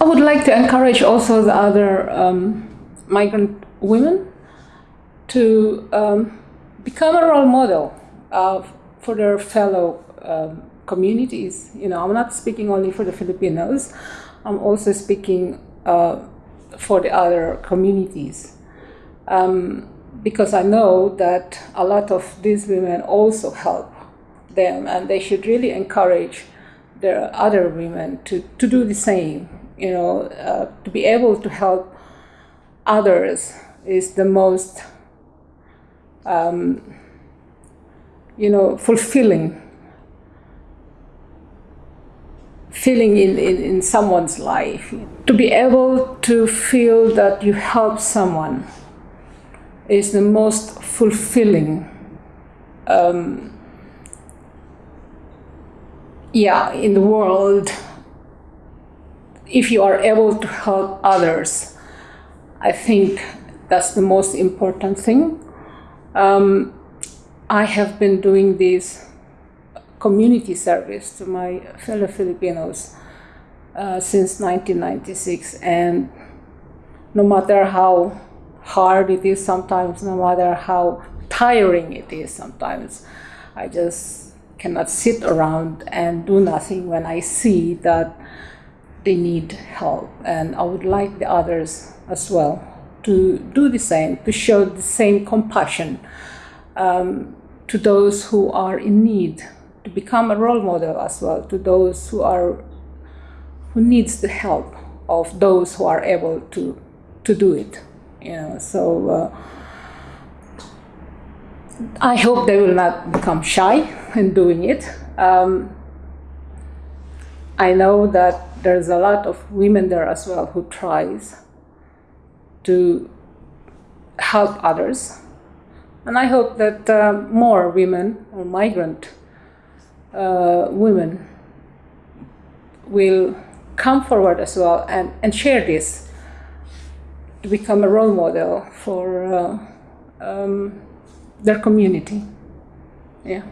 I would like to encourage also the other um, migrant women to um, become a role model uh, for their fellow um, communities. You know, I'm not speaking only for the Filipinos. I'm also speaking uh, for the other communities. Um, because I know that a lot of these women also help them and they should really encourage their other women to, to do the same. You know, uh, to be able to help others is the most, um, you know, fulfilling feeling in, in, in someone's life. To be able to feel that you help someone is the most fulfilling um, yeah in the world if you are able to help others i think that's the most important thing um, i have been doing this community service to my fellow filipinos uh, since 1996 and no matter how hard it is sometimes, no matter how tiring it is sometimes. I just cannot sit around and do nothing when I see that they need help. And I would like the others as well to do the same, to show the same compassion um, to those who are in need, to become a role model as well to those who are who needs the help of those who are able to to do it you know so uh, I hope they will not become shy in doing it. Um, I know that there's a lot of women there as well who tries to help others. And I hope that uh, more women or migrant uh, women will come forward as well and, and share this to become a role model for uh, um, their community. Yeah.